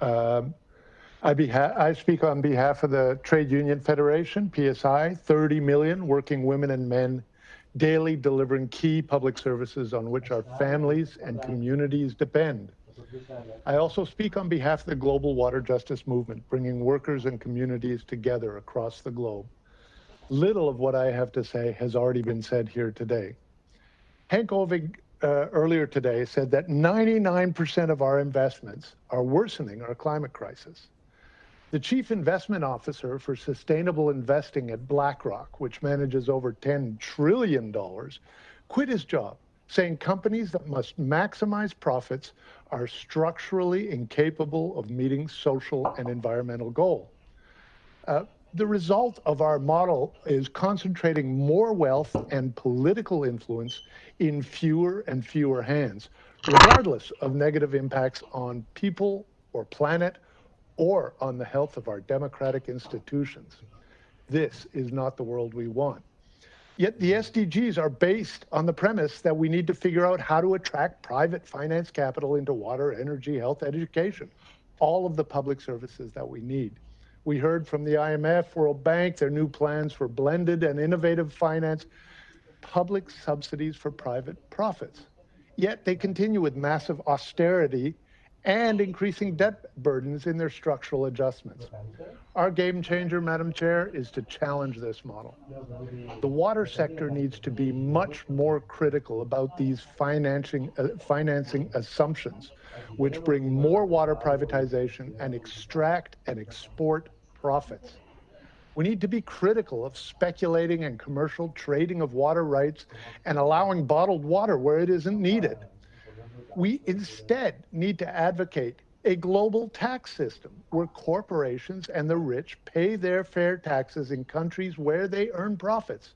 Um, I, I, speak on behalf of the Trade Union Federation, PSI, 30 million working women and men daily delivering key public services on which our families and communities depend. I also speak on behalf of the global water justice movement, bringing workers and communities together across the globe. Little of what I have to say has already been said here today. Henk Ovink uh, earlier today said that 99% of our investments are worsening our climate crisis. The chief investment officer for sustainable investing at BlackRock, which manages over $10 trillion, quit his job, saying companies that must maximize profits are structurally incapable of meeting social and environmental goals. Uh, the result of our model is concentrating more wealth and political influence in fewer and fewer hands, regardless of negative impacts on people or planet or on the health of our democratic institutions. This is not the world we want. Yet the SDGs are based on the premise that we need to figure out how to attract private finance capital into water, energy, health, education, all of the public services that we need. We heard from the IMF, World Bank, their new plans for blended and innovative finance, public subsidies for private profits. Yet they continue with massive austerity and increasing debt burdens in their structural adjustments. Our game changer, Madam Chair, is to challenge this model. The water sector needs to be much more critical about these financing, uh, financing assumptions, which bring more water privatization and extract and export profits. We need to be critical of speculating and commercial trading of water rights and allowing bottled water where it isn't needed. We instead need to advocate a global tax system where corporations and the rich pay their fair taxes in countries where they earn profits.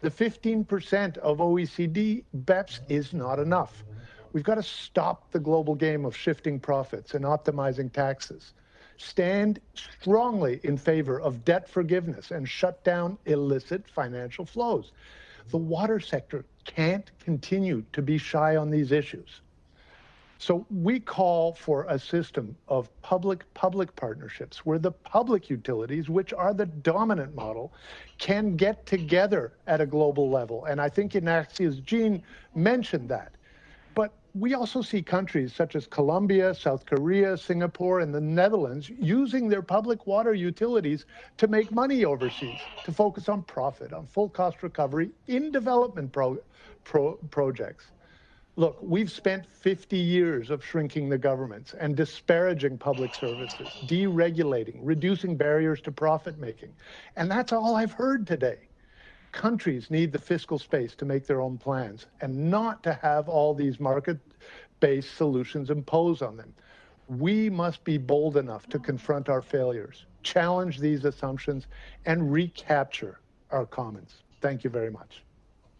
The 15% of OECD BEPS is not enough. We've got to stop the global game of shifting profits and optimizing taxes. Stand strongly in favor of debt forgiveness and shut down illicit financial flows. The water sector can't continue to be shy on these issues. So we call for a system of public-public partnerships where the public utilities, which are the dominant model, can get together at a global level. And I think Ignatius Jean mentioned that. But we also see countries such as Colombia, South Korea, Singapore, and the Netherlands using their public water utilities to make money overseas, to focus on profit, on full cost recovery in development pro pro projects. Look, we've spent 50 years of shrinking the governments and disparaging public services, deregulating, reducing barriers to profit making. And that's all I've heard today. Countries need the fiscal space to make their own plans and not to have all these market-based solutions imposed on them. We must be bold enough to confront our failures, challenge these assumptions, and recapture our commons. Thank you very much.